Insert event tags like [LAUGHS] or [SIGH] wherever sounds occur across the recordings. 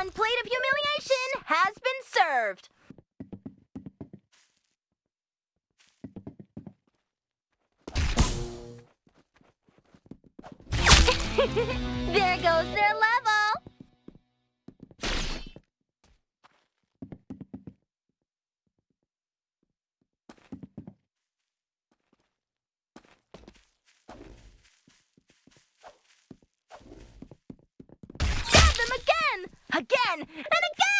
One plate of humiliation has been served. [LAUGHS] there goes their level. Again! And again!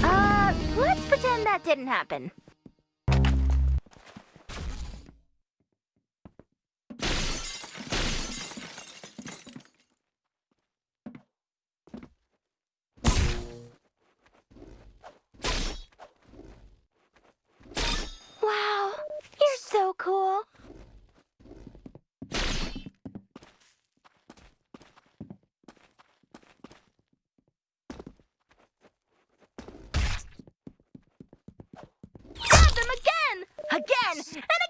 Uh, let's pretend that didn't happen. Wow, you're so cool. Stab them again! Again! And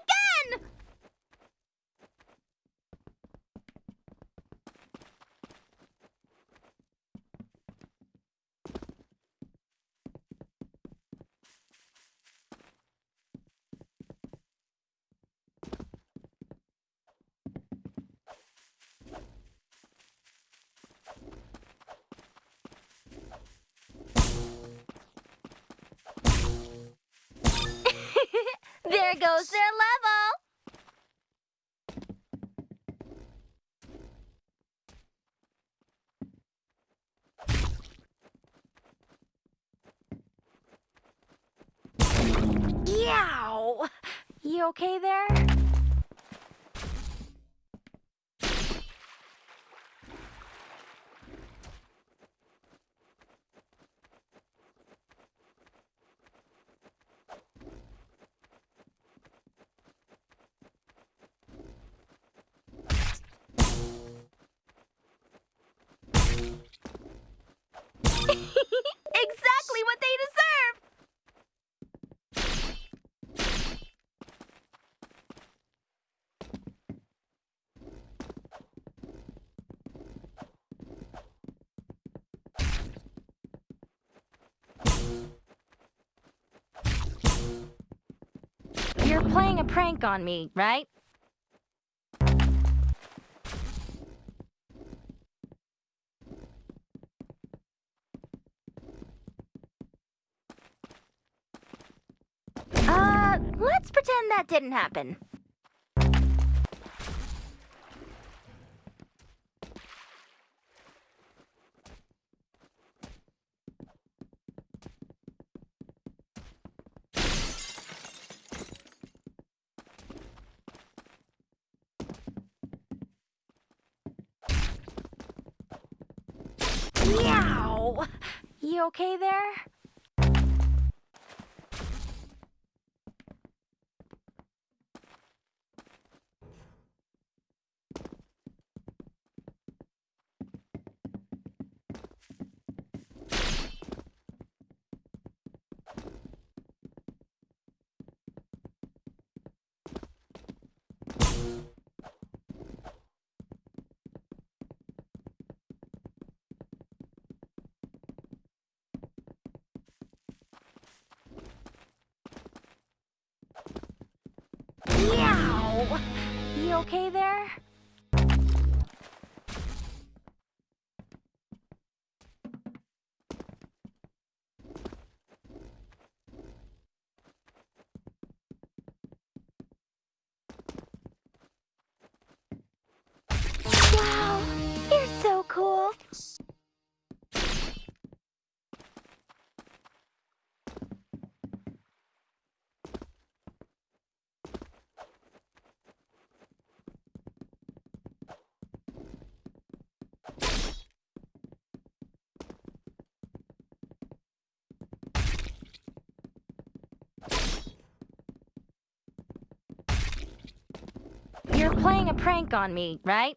goes their level. Yow! You okay there? Playing a prank on me, right? Uh, let's pretend that didn't happen. Meow! You okay there? Meow! You okay there? Playing a prank on me, right?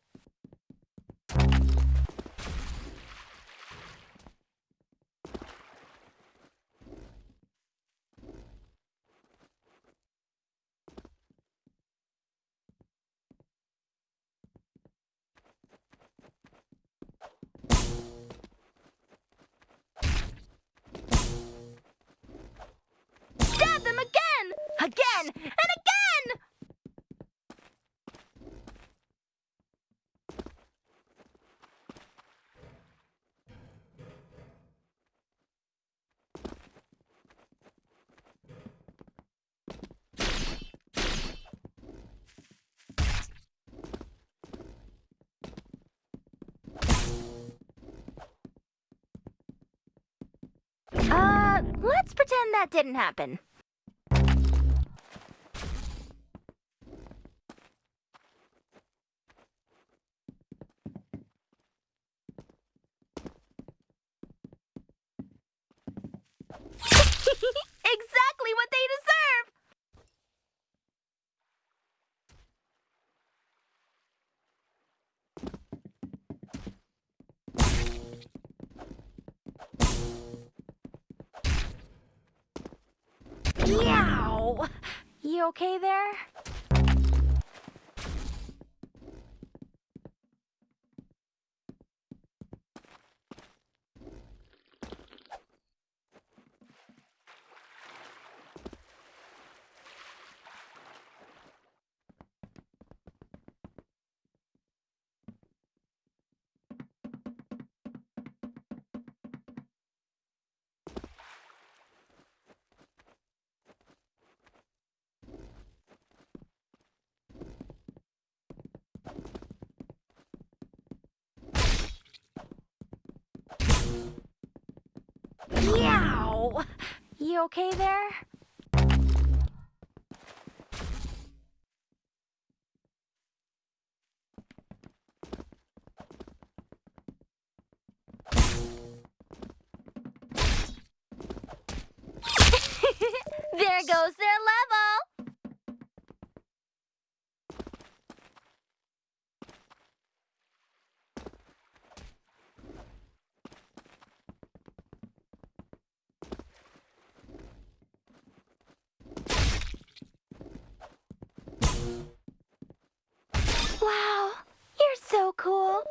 Let's pretend that didn't happen. exactly what they deserve! Meow! You okay there? Okay there? Cool.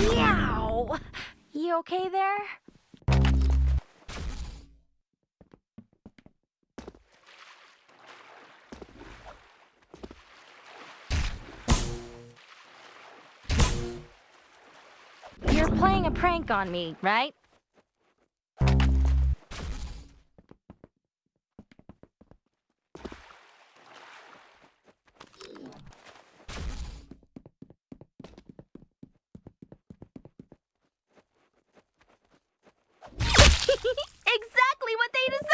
Meow! You okay there? A prank on me, right? exactly what they deserve!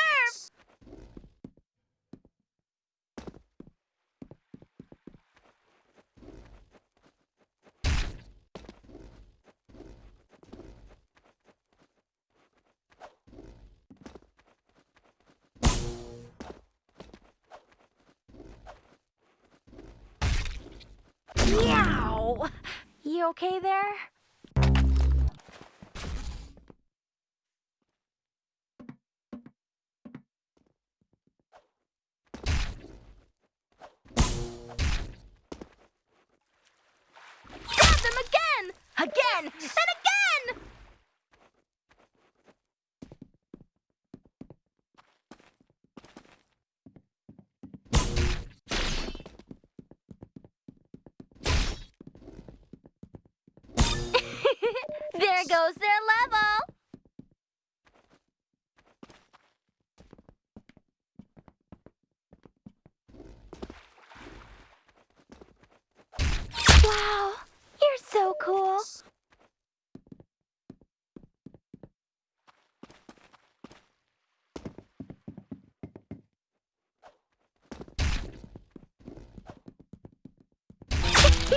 Meow! You okay there?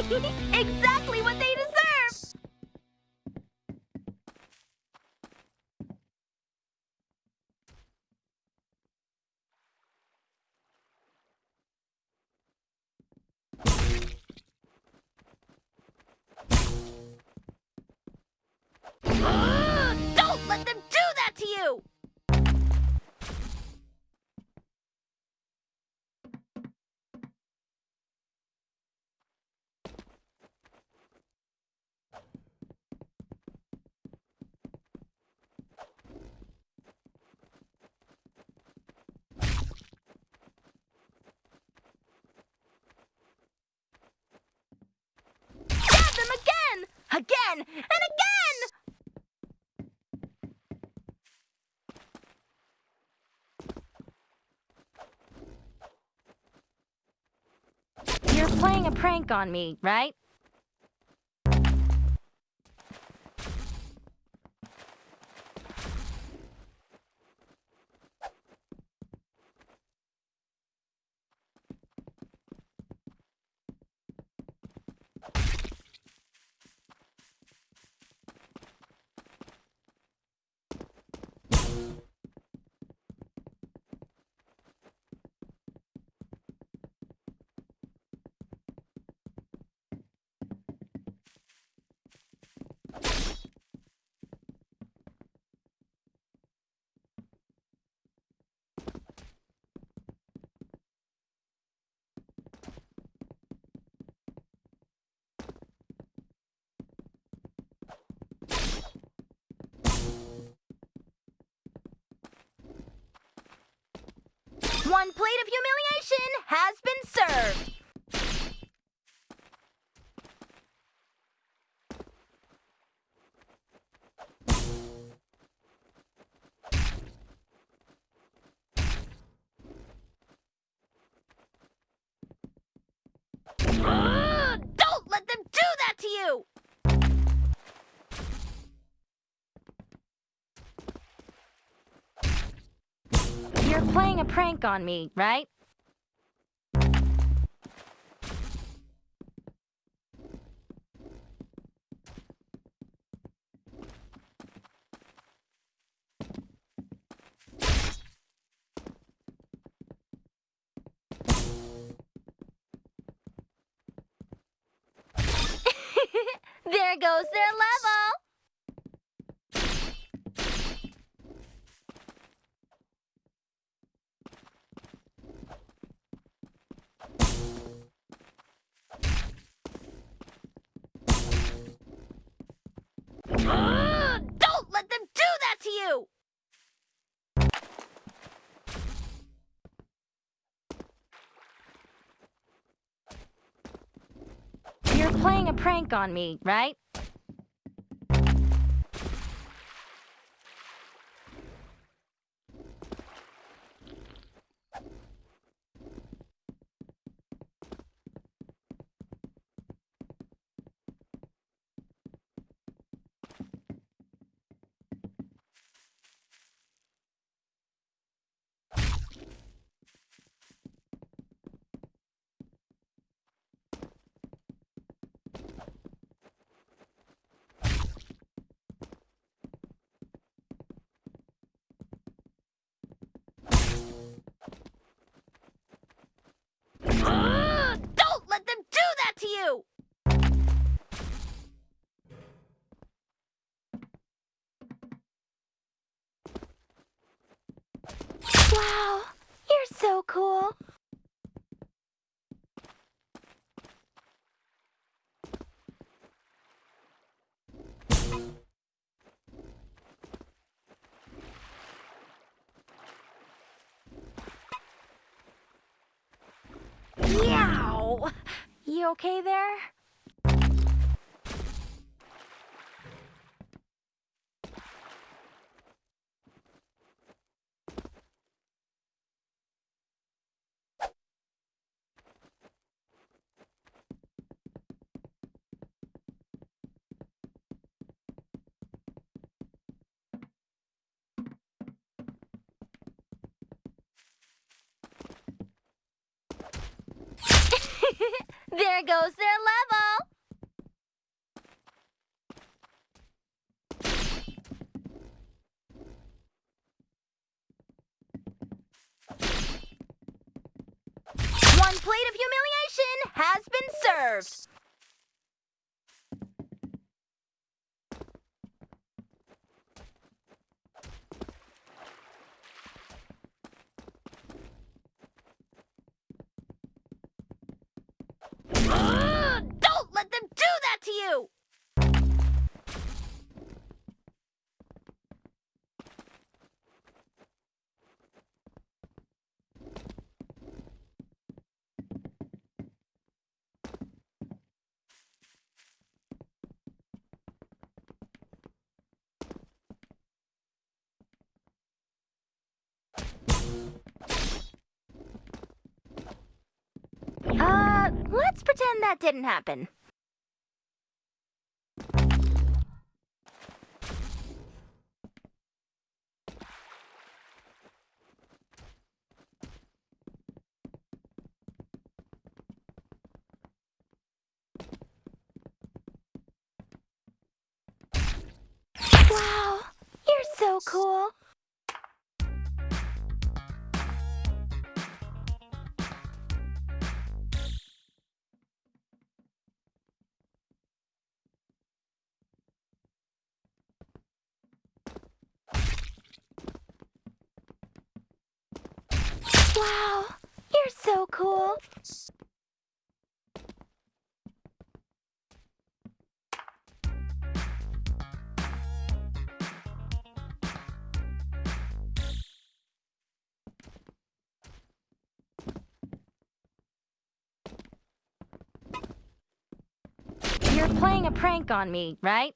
[LAUGHS] exactly And again! You're playing a prank on me, right? One plate of humiliation has been served. Prank on me, right? [LAUGHS] there goes their level! Playing a prank on me, right? Okay there? [LAUGHS] there goes their level. One plate of humiliation has been served. Ugh, don't let them do that to you! Uh, let's pretend that didn't happen. Wow, you're so cool. Playing a prank on me, right?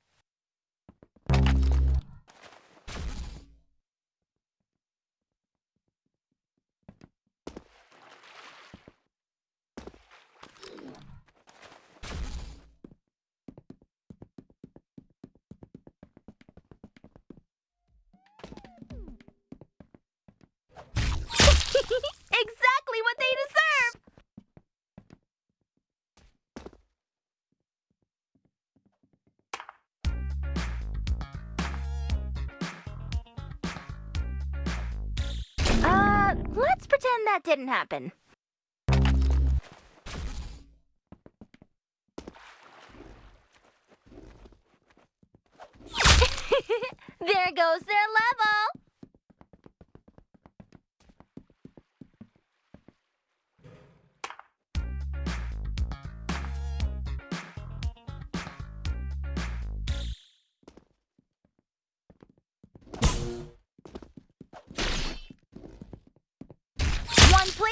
That didn't happen.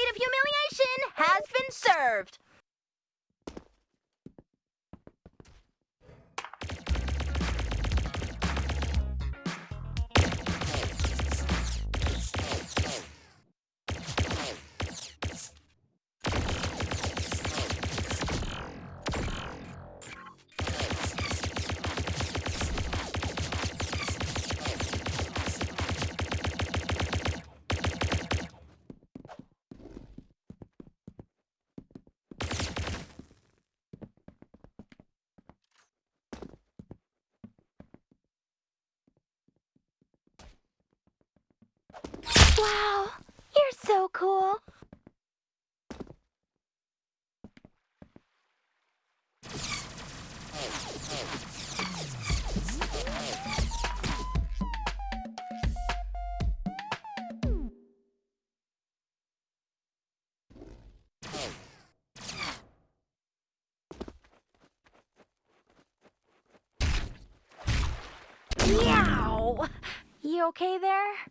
Plate of humiliation has been served. Wow, you're so cool. Meow. You okay there?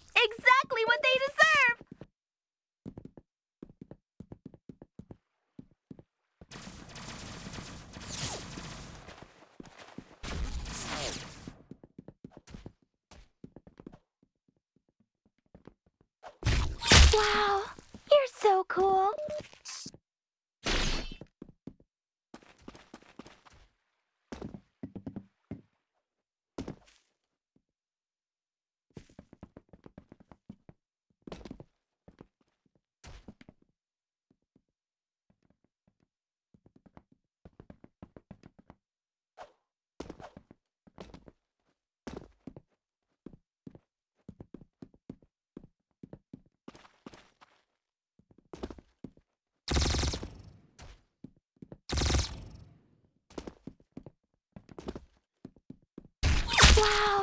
Wow.